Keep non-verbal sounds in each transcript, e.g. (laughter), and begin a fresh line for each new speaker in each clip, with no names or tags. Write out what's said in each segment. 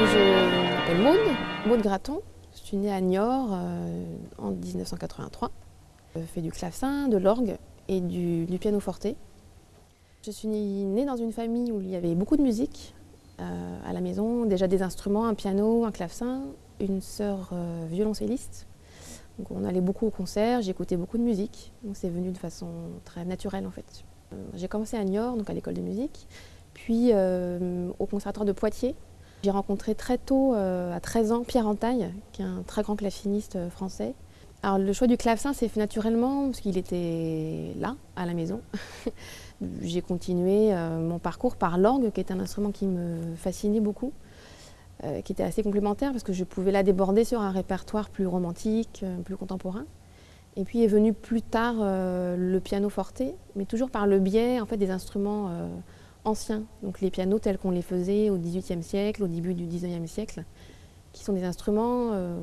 Je m'appelle Maude, Maude Graton. Je suis née à Niort euh, en 1983. Je fais du clavecin, de l'orgue et du, piano forte. Je suis née dans une famille où il y avait beaucoup de musique euh, à la maison, déjà des instruments, un piano, un clavecin, une sœur euh, violoncelliste. Donc on allait beaucoup au concert, j'écoutais beaucoup de musique, donc c'est venu de façon très naturelle en fait. J'ai commencé à Niort, donc à l'école de musique, puis au conservatoire de Poitiers. J'ai rencontré très tôt, euh, à 13 ans, Pierre Entaille, qui est un très grand claveciniste euh, français. Alors le choix du clavecin s'est fait naturellement parce qu'il était là, à la maison. (laughs) J'ai continué euh, mon parcours par l'orgue, qui est un instrument qui me fascinait beaucoup, qui était assez complémentaire parce que je pouvais la déborder sur un répertoire plus romantique, plus contemporain. Et puis est venu plus tard le piano forte, mais toujours par le biais en fait, des instruments anciens, donc les pianos tels qu'on les faisait au XVIIIe siècle, au début du XIXe siècle, qui sont des instruments euh,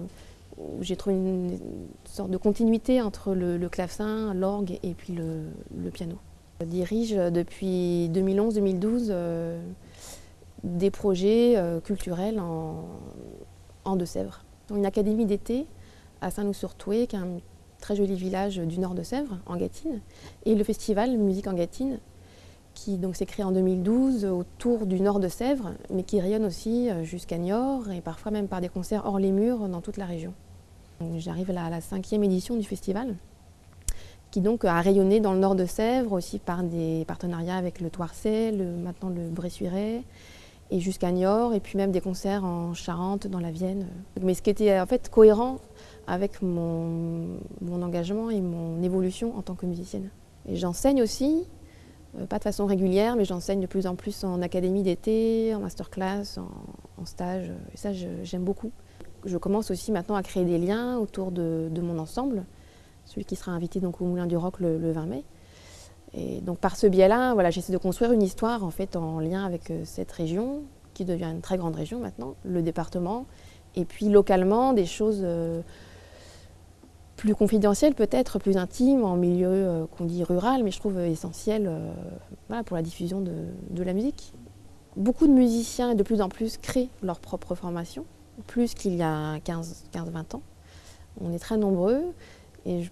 où j'ai trouvé une, sorte de continuité entre le, clavecin, l'orgue et puis le, le piano. Je dirige depuis 2011-2012 euh, des projets euh, culturels en, en Deux-Sèvres. Une académie d'été à Saint-Loup-sur-Toué, qui est un très joli village du nord de Sèvres, en Gâtine, et le festival Musique en Gâtine, qui s'est créé en 2012 autour du nord de Sèvres, mais qui rayonne aussi euh, jusqu'à Niort et parfois même par des concerts hors les murs dans toute la région. J'arrive à la cinquième édition du festival, qui donc a rayonné dans le nord de Sèvres aussi par des partenariats avec le Toircet, maintenant le Bressuiret, et jusqu'à Niort, et puis même des concerts en Charente, dans la Vienne. Mais ce qui était en fait cohérent avec mon, mon engagement et mon évolution en tant que musicienne. Et j'enseigne aussi, pas de façon régulière, mais j'enseigne de plus en plus en académie d'été, en masterclass, en, en stage, et ça j'aime beaucoup. Je commence aussi maintenant à créer des liens autour de, mon ensemble, celui qui sera invité donc au Moulin du Roc le, le 20 mai. Et donc par ce biais-là, voilà, j'essaie de construire une histoire en fait en lien avec euh, cette région, qui devient une très grande région maintenant, le département, et puis localement des choses euh, plus confidentielles peut-être, plus intimes, en milieu euh, qu'on dit rural, mais je trouve essentiel euh, pour la diffusion de, la musique. Beaucoup de musiciens de plus en plus créent leur propre formation, plus qu'il y a 15-20 ans. On est très nombreux et je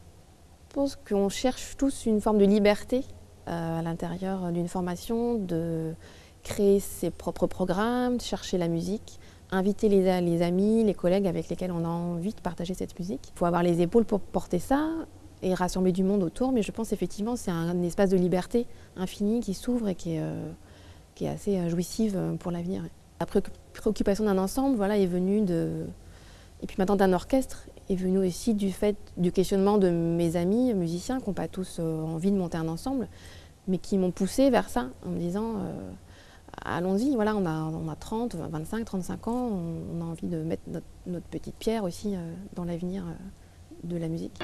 pense qu'on cherche tous une forme de liberté euh, à l'intérieur d'une formation, de créer ses propres programmes, de chercher la musique, inviter les, amis, les collègues avec lesquels on a envie de partager cette musique. Il faut avoir les épaules pour porter ça et rassembler du monde autour, mais je pense effectivement c'est un, espace de liberté infini qui s'ouvre et qui est, euh, assez euh, jouissive euh, pour l'avenir. La préoccupation d'un ensemble voilà, est venue de... Et puis maintenant d'un orchestre est venu aussi du fait du questionnement de mes amis musiciens qui n'ont pas tous envie de monter un ensemble, mais qui m'ont poussé vers ça en me disant allons-y, voilà, on a, on a 30, 25, 35 ans, on, a envie de mettre notre, notre petite pierre aussi euh, dans l'avenir euh, de la musique.